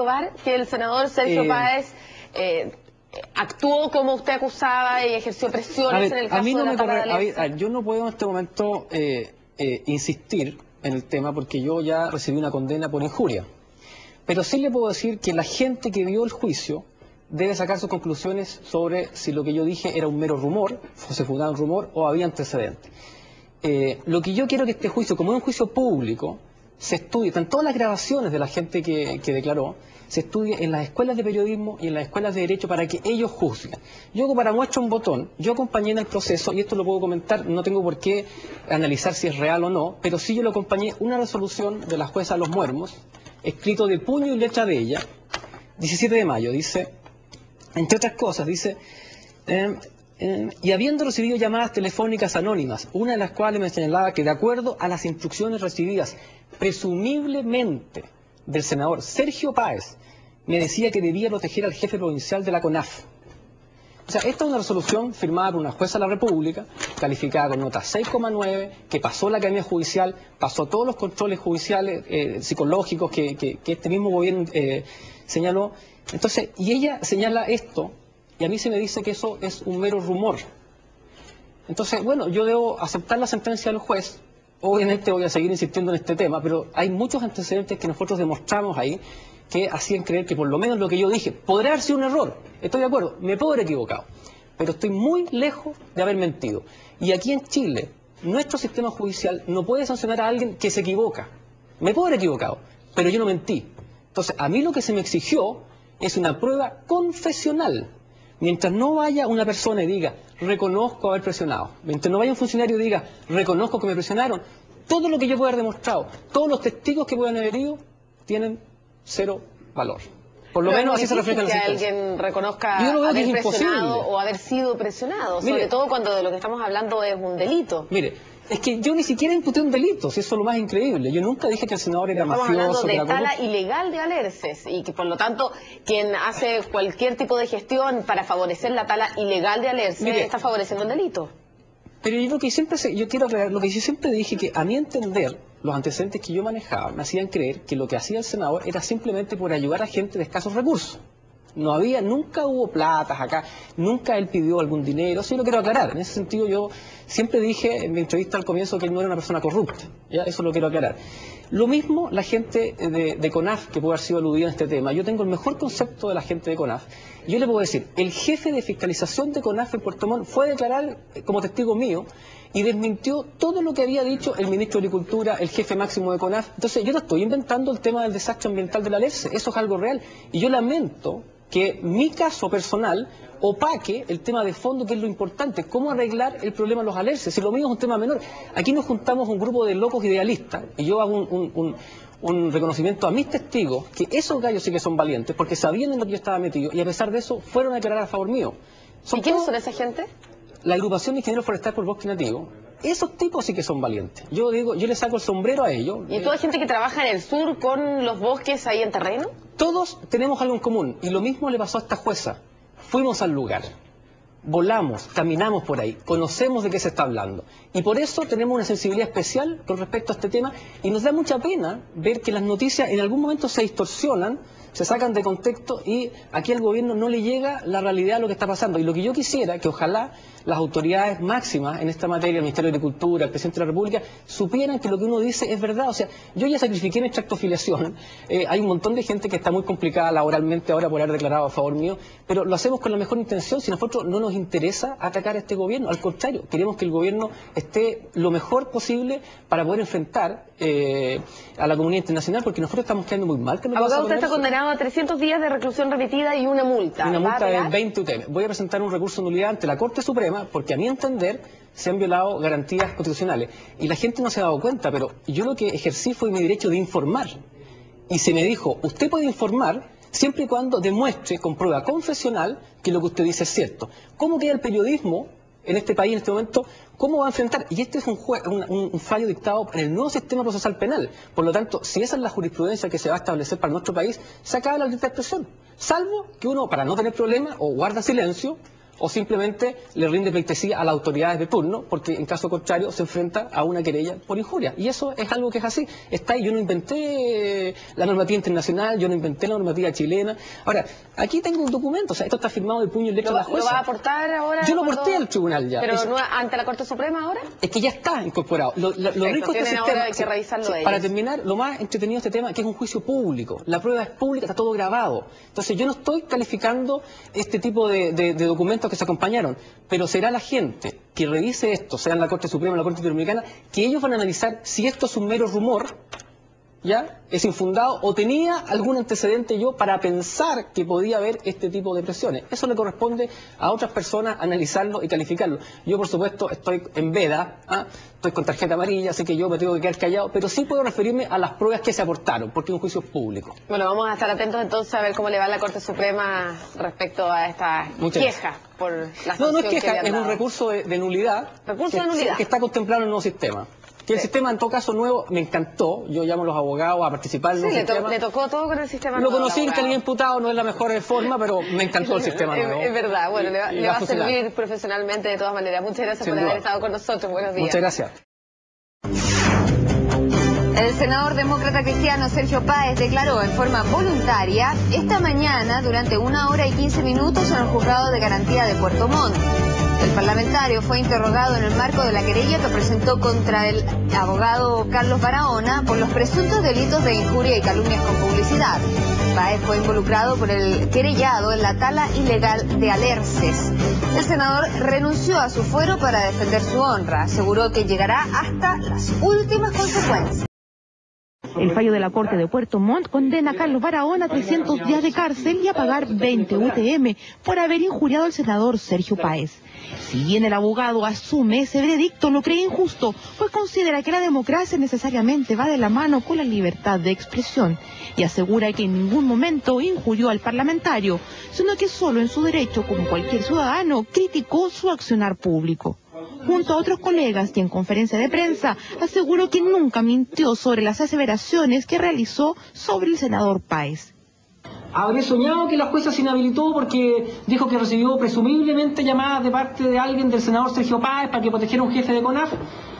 probar que el senador Sergio Eh, Páez eh, actuó como usted acusaba y ejerció A presiones ver, en el a caso mí no de la me corre- a ver, a- yo no puedo en este momento eh, eh, insistir en el tema porque yo ya recibí una condena por injuria. Pero sí le puedo decir que la gente que vio el juicio debe sacar sus conclusiones sobre si lo que yo dije era un mero rumor, se fundaba un rumor o había antecedentes. Lo que yo quiero que este juicio, como es un juicio público, se estudie, están todas las grabaciones de la gente que, declaró, se estudie en las escuelas de periodismo y en las escuelas de derecho para que ellos juzguen. Yo para muestra un botón, yo acompañé en el proceso, y esto lo puedo comentar, no tengo por qué analizar si es real o no, pero sí yo lo acompañé una resolución de la jueza Los Muermos, escrito de puño y letra de ella, 17 de mayo, dice, entre otras cosas, dice, eh, y habiendo recibido llamadas telefónicas anónimas, una de las cuales me señalaba que de acuerdo a las instrucciones recibidas presumiblemente del senador Sergio Páez, me decía que debía proteger al jefe provincial de la CONAF. O sea, esta es una resolución firmada por una jueza de la República, calificada con nota 6,9, que pasó la academia judicial, pasó todos los controles judiciales, eh, psicológicos que, este mismo gobierno eh, señaló. Entonces, y ella señala esto, y a mí se me dice que eso es un mero rumor. Entonces, bueno, yo debo aceptar la sentencia del juez. Obviamente voy a seguir insistiendo en este tema, pero hay muchos antecedentes que nosotros demostramos ahí que hacían creer que por lo menos lo que yo dije podría haber sido un error. Estoy de acuerdo, me puedo haber equivocado, pero estoy muy lejos de haber mentido. Y aquí en Chile, nuestro sistema judicial no puede sancionar a alguien que se equivoca. Me puedo haber equivocado, pero yo no mentí. Entonces, a mí lo que se me exigió es una prueba confesional. Mientras no vaya una persona y diga, reconozco haber presionado, mientras no vaya un funcionario y diga, reconozco que me presionaron, todo lo que yo pueda haber demostrado, todos los testigos que puedan haber ido, tienen cero valor. Por lo Pero menos así se refleja en difícil que alguien reconozca Yo haber es presionado imposible. o haber sido presionado, Mire. sobre todo cuando de lo que estamos hablando es un delito. Mire, es que yo ni siquiera imputé un delito, si eso es lo más increíble. Yo nunca dije que el senador era Estamos hablando mafioso, que de tala ilegal de alerces y que por lo tanto quien hace cualquier tipo de gestión para favorecer la tala ilegal de alerces Mire. está favoreciendo el delito. Pero yo lo que siempre yo quiero aclarar, lo que yo siempre dije que a mi entender, los antecedentes que yo manejaba me hacían creer que lo que hacía el senador era simplemente por ayudar a gente de escasos recursos. No había, nunca hubo platas acá, nunca él pidió algún dinero, sí lo quiero aclarar. En ese sentido yo siempre dije en mi entrevista al comienzo que él no era una persona corrupta, ¿ya? eso lo quiero aclarar. Lo mismo la gente de, CONAF que puede haber sido aludida en este tema. Yo tengo el mejor concepto de la gente de CONAF. Yo le puedo decir, el jefe de fiscalización de CONAF en Puerto Montt fue a declarar como testigo mío y desmintió todo lo que había dicho el ministro de Agricultura, el jefe máximo de CONAF. Entonces yo no estoy inventando el tema del desastre ambiental de la LERCE, eso es algo real. Y yo lamento que mi caso personal opaque el tema de fondo, que es lo importante, cómo arreglar el problema de los alerces. Si lo mío es un tema menor. Aquí nos juntamos un grupo de locos idealistas, y yo hago un- un- un reconocimiento a mis testigos, que esos gallos sí que son valientes, porque sabían en lo que yo estaba metido, y a pesar de eso, fueron a declarar a favor mío. Son ¿Y quiénes son esa gente? la agrupación de ingenieros forestales por bosque nativo, esos tipos sí que son valientes. Yo digo, yo le saco el sombrero a ellos. ¿Y toda gente que trabaja en el sur con los bosques ahí en terreno? Todos tenemos algo en común y lo mismo le pasó a esta jueza. Fuimos al lugar, volamos, caminamos por ahí, conocemos de qué se está hablando. Y por eso tenemos una sensibilidad especial con respecto a este tema y nos da mucha pena ver que las noticias en algún momento se distorsionan, se sacan de contexto y aquí al gobierno no le llega la realidad de lo que está pasando. Y lo que yo quisiera, que ojalá las autoridades máximas en esta materia, el Ministerio de Agricultura, el Presidente de la República, supieran que lo que uno dice es verdad. O sea, yo ya sacrifiqué mi extractofiliación, eh, hay un montón de gente que está muy complicada laboralmente ahora por haber declarado a favor mío, pero lo hacemos con la mejor intención. Si a nosotros no nos interesa atacar a este gobierno, al contrario, queremos que el gobierno esté lo mejor posible para poder enfrentar eh, a la comunidad internacional, porque nosotros estamos quedando muy mal. que Abogado, usted está eso. Condenado a 300 días de reclusión repetida y una multa. Una ¿Va a multa de apelar? 20 UTM. Voy a presentar un recurso de nulidad ante la Corte Suprema porque a mi entender se han violado garantías constitucionales. Y la gente no se ha dado cuenta, pero yo lo que ejercí fue mi derecho de informar. Y se me dijo, usted puede informar siempre y cuando demuestre con prueba confesional que lo que usted dice es cierto. ¿Cómo queda el periodismo en este país en este momento? ¿Cómo va a enfrentar? Y este es un, un- un fallo dictado en el nuevo sistema procesal penal. Por lo tanto, si esa es la jurisprudencia que se va a establecer para nuestro país, se acaba la libertad de expresión. Salvo que uno, para no tener problemas, o guarda silencio, o simplemente le rinde pleitesía a las autoridades de turno, porque en caso contrario se enfrenta a una querella por injuria. Y eso es algo que es así. Está ahí, yo no inventé la normativa internacional, yo no inventé la normativa chilena. Ahora, aquí tengo un documento, o sea, esto está firmado de puño y letra ¿Lo, de la va- ¿Lo jueza. va a aportar ahora? Yo lo aporté al tribunal ya. ¿Pero Es- no ante la Corte Suprema ahora? es que ya está incorporado. Lo, lo- lo rico de este sistema... ahora que revisarlo ellos. Para terminar, lo más entretenido de este tema que es un juicio público. La prueba es pública, está todo grabado. Entonces yo no estoy calificando este tipo de, de- de documentos que se acompañaron, pero será la gente que revise esto, sea en la Corte Suprema o la Corte Interamericana, que ellos van a analizar si esto es un mero rumor, ¿ya? Es infundado o tenía algún antecedente yo para pensar que podía haber este tipo de presiones. Eso le corresponde a otras personas analizarlo y calificarlo. Yo, por supuesto, estoy en veda, ¿ah? estoy con tarjeta amarilla, así que yo me tengo que quedar callado, pero sí puedo referirme a las pruebas que se aportaron, porque es un juicio público. Bueno, vamos a estar atentos entonces a ver cómo le va a la Corte Suprema respecto a esta Muchas queja por la No, no es que queja, es un recurso de, de nulidad, Recurso que, de nulidad. que está contemplado en el nuevo sistema. Que el Sí. sistema, en todo caso, nuevo, me encantó. Yo llamo a los abogados a participar en el Sí, nuevo le, to- sistema. le tocó todo con el sistema Lo conocí en calidad imputado, no es la mejor forma, pero me encantó el sistema nuevo. Es, verdad, bueno, le va, Y- y le va a servir profesionalmente de todas maneras. Muchas gracias Sin por duda. haber estado con nosotros. Buenos días. Muchas gracias. El senador demócrata cristiano Sergio Páez declaró en forma voluntaria esta mañana durante una hora y 15 minutos en el juzgado de garantía de Puerto Montt. El parlamentario fue interrogado en el marco de la querella que presentó contra el abogado Carlos Barahona por los presuntos delitos de injuria y calumnias con publicidad. Páez fue involucrado por el querellado en la tala ilegal de Alerces. El senador renunció a su fuero para defender su honra. Aseguró que llegará hasta las últimas consecuencias. El fallo de la Corte de Puerto Montt condena a Carlos Barahona a 300 días de cárcel y a pagar 20 UTM por haber injuriado al senador Sergio Páez. Si bien el abogado asume ese veredicto, lo cree injusto, pues considera que la democracia necesariamente va de la mano con la libertad de expresión y asegura que en ningún momento injurió al parlamentario, sino que solo en su derecho, como cualquier ciudadano, criticó su accionar público junto a otros colegas y en conferencia de prensa aseguró que nunca mintió sobre las aseveraciones que realizó sobre el senador Páez. Habré soñado que la jueza se inhabilitó porque dijo que recibió presumiblemente llamadas de parte de alguien del senador Sergio Páez para que protegiera a un jefe de CONAF.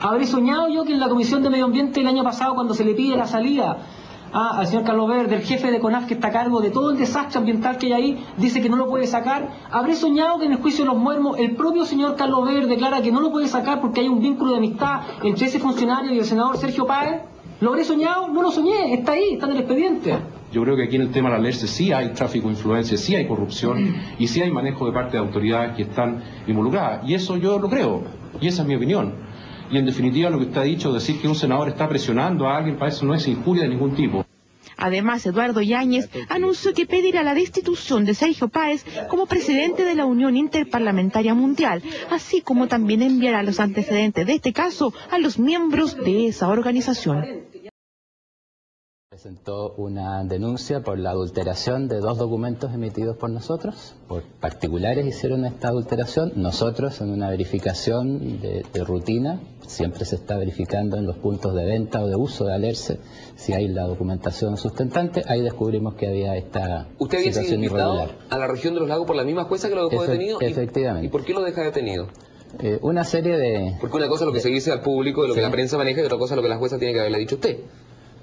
Habré soñado yo que en la Comisión de Medio Ambiente el año pasado, cuando se le pide la salida ah, al señor Carlos Verde, el jefe de CONAF que está a cargo de todo el desastre ambiental que hay ahí, dice que no lo puede sacar. Habré soñado que en el juicio de los muermos el propio señor Carlos Verde declara que no lo puede sacar porque hay un vínculo de amistad entre ese funcionario y el senador Sergio Páez. ¿Lo habré soñado? No lo soñé, está ahí, está en el expediente. Yo creo que aquí en el tema de la LERCE sí hay tráfico de influencia, sí hay corrupción y sí hay manejo de parte de autoridades que están involucradas. Y eso yo lo creo, y esa es mi opinión. Y en definitiva lo que usted ha dicho, decir que un senador está presionando a alguien, para eso no es injuria de ningún tipo. Además, Eduardo Yáñez anunció que pedirá la destitución de Sergio Páez como presidente de la Unión Interparlamentaria Mundial, así como también enviará los antecedentes de este caso a los miembros de esa organización. Presentó una denuncia por la adulteración de dos documentos emitidos por nosotros. Por particulares hicieron esta adulteración. Nosotros, en una verificación de, de rutina, siempre se está verificando en los puntos de venta o de uso de Alerce si hay la documentación sustentante. Ahí descubrimos que había esta Usted había sido situación invitado irregular. a la región de los lagos por la misma jueza que lo dejó Efe- detenido. ¿Y- efectivamente. ¿Y por qué lo deja detenido? Eh, una serie de... Porque una cosa es lo que se dice al público, de lo que la prensa maneja, y otra cosa es lo que la jueza tiene que haberle dicho a usted.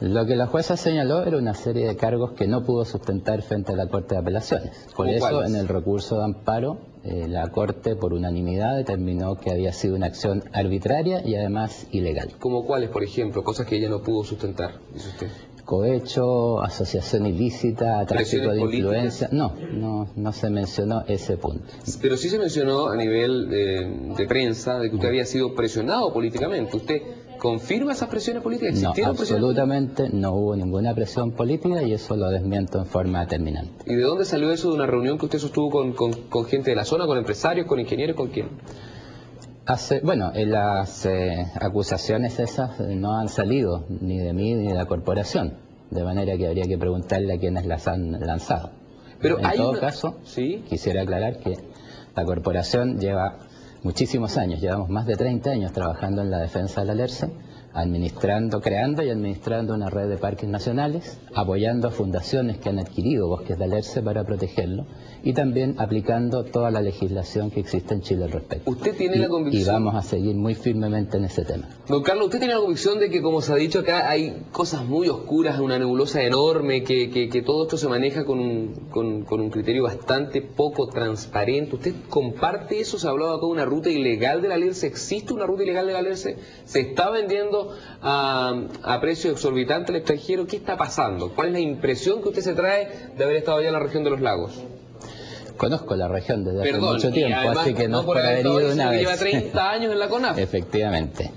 Lo que la jueza señaló era una serie de cargos que no pudo sustentar frente a la Corte de Apelaciones. Por ¿Cómo eso, cuáles? en el recurso de amparo, eh, la Corte, por unanimidad, determinó que había sido una acción arbitraria y además ilegal. Como cuáles, por ejemplo, cosas que ella no pudo sustentar, dice usted. Cohecho, asociación ilícita, tráfico ¿Presiones de políticas? influencia. No, no, no se mencionó ese punto. Pero sí se mencionó a nivel eh, de prensa de que usted había sido presionado políticamente. ¿Usted confirma esas presiones políticas? No, ¿Existieron presiones absolutamente no hubo ninguna presión política y eso lo desmiento en forma terminante. políticas? ¿Y de dónde salió eso de una reunión que usted sostuvo con, con- con gente de la zona, con empresarios, con ingenieros, con quién? Hace, bueno, eh, las eh, acusaciones esas eh, no han salido ni de mí ni de la corporación, de manera que habría que preguntarle a quienes las han lanzado. Pero en hay todo una- caso, ¿Sí? quisiera aclarar que la corporación lleva muchísimos años, llevamos más de 30 años trabajando en la defensa de la administrando, creando y administrando una red de parques nacionales, apoyando a fundaciones que han adquirido bosques de alerce para protegerlo y también aplicando toda la legislación que existe en Chile al respecto. ¿Usted tiene y, la convicción? Y vamos a seguir muy firmemente en ese tema. Don Carlos, ¿usted tiene la convicción de que, como se ha dicho acá, hay cosas muy oscuras, una nebulosa enorme, que, que, que todo esto se maneja con un, con, con un criterio bastante poco transparente? ¿Usted comparte eso? ¿Se ha hablado acá de una ruta ilegal de la alerce? ¿Existe una ruta ilegal de la alerce? ¿Se está vendiendo a, a precio exorbitante al extranjero? ¿Qué está pasando? ¿Cuál es la impresión que usted se trae de haber estado allá en la región de los lagos? Conozco la región desde hace mucho tiempo, además, así que no, no es por haber ido una vez. lleva 30 años en la CONAF. Efectivamente.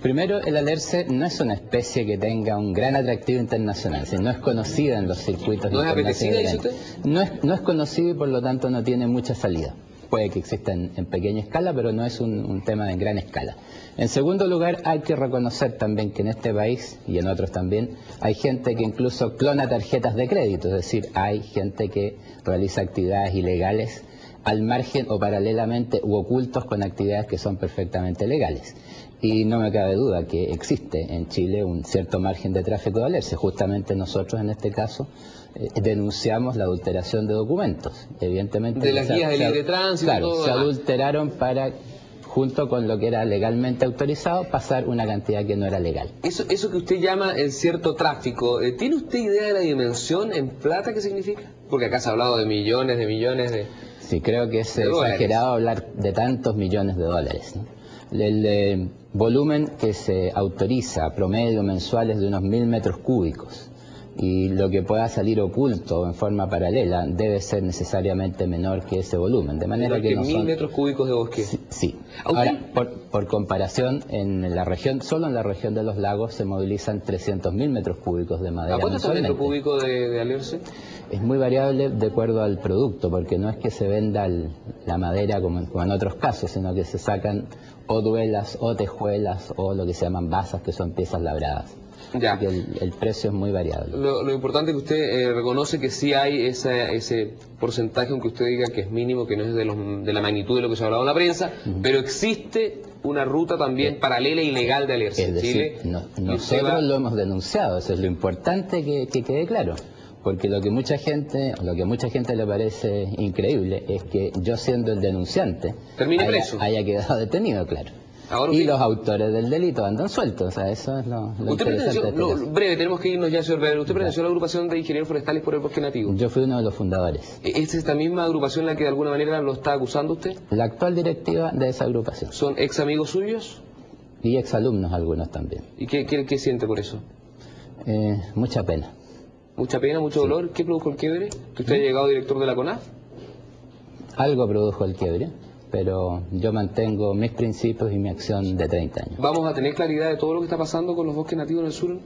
Primero, el alerce no es una especie que tenga un gran atractivo internacional, si no es conocida en los circuitos ¿No es apetecida, internacionales. dice No es, no es conocido y por lo tanto no tiene mucha salida. Puede que exista en, en pequeña escala, pero no es un, tema de gran escala. En segundo lugar, hay que reconocer también que en este país y en otros también hay gente que incluso clona tarjetas de crédito, es decir, hay gente que realiza actividades ilegales al margen o paralelamente u ocultos con actividades que son perfectamente legales. Y no me cabe duda que existe en Chile un cierto margen de tráfico de alerce. Justamente nosotros en este caso denunciamos la adulteración de documentos. Evidentemente De las guías de se- libre tránsito, Claro, todo se demás. adulteraron para junto con lo que era legalmente autorizado, pasar una cantidad que no era legal. Eso, eso que usted llama el cierto tráfico, eh, ¿tiene usted idea de la dimensión en plata que significa? Porque acá se ha hablado de millones, de millones de... Sí, creo que es De exagerado hablar de tantos millones de dólares. ¿no? El eh, volumen que se autoriza promedio mensual es de unos mil metros cúbicos y lo que pueda salir oculto en forma paralela debe ser necesariamente menor que ese volumen, de manera que, que no mil son... metros cúbicos de bosque. Sí. Ahora, por, por comparación, en la región, solo en la región de los lagos se movilizan 300.000 metros cúbicos de madera ¿A cuánto está el metro cúbico de, de alerce? Es muy variable de acuerdo al producto, porque no es que se venda el- la madera como, en- como en otros casos, sino que se sacan o duelas o tejuelas o lo que se llaman basas, que son piezas labradas. Ya. Así que el, el precio es muy variable. Lo, lo importante es que usted eh, reconoce que sí hay esa- ese porcentaje, aunque usted diga que es mínimo, que no es de, los- de la magnitud de lo que se ha hablado en la prensa, pero existe una ruta también paralela e ilegal de alerce Es decir, Chile. no- y usted nosotros va- lo hemos denunciado, eso es lo importante que, que quede claro. Porque lo que mucha gente, lo que a mucha gente le parece increíble es que yo siendo el denunciante haya quedado detenido, claro. Ahora y los autores del delito andan sueltos, o sea, eso es lo, lo Usted interesante este breve, tenemos que irnos ya, señor Vedder. Usted perteneció a la agrupación de ingenieros forestales por el bosque nativo. Yo fui uno de los fundadores. ¿Es esta misma agrupación la que de alguna manera lo está acusando usted? La actual directiva de esa agrupación. ¿Son ex amigos suyos? Y exalumnos algunos también. ¿Y qué, qué, qué siente por eso? Eh, mucha pena. ¿Mucha pena, mucho dolor? ¿Qué produjo el quiebre? ¿Que usted ha llegado director de la CONAF? Algo produjo el quiebre, pero yo mantengo mis principios y mi acción de 30 años. ¿Vamos a tener claridad de todo lo que está pasando con los bosques nativos en el sur?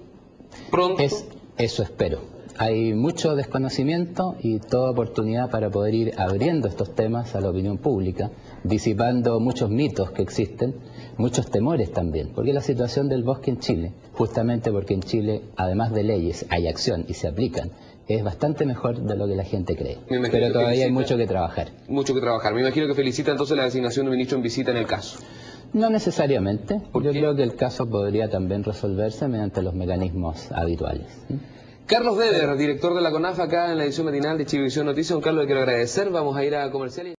¿Pronto? Es, eso espero. Hay mucho desconocimiento y toda oportunidad para poder ir abriendo estos temas a la opinión pública, disipando muchos mitos que existen, muchos temores también, porque la situación del bosque en Chile, justamente porque en Chile, además de leyes, hay acción y se aplican, es bastante mejor de lo que la gente cree. Pero todavía hay mucho que trabajar. Mucho que trabajar. Me imagino que felicita entonces la designación de ministro en visita en el caso. No necesariamente. ¿Por Yo qué? creo que el caso podría también resolverse mediante los mecanismos habituales. Carlos Weber, director de la CONAF acá en la edición matinal de Chivivisión Noticias. Don Carlos, le quiero agradecer. Vamos a ir a comercial.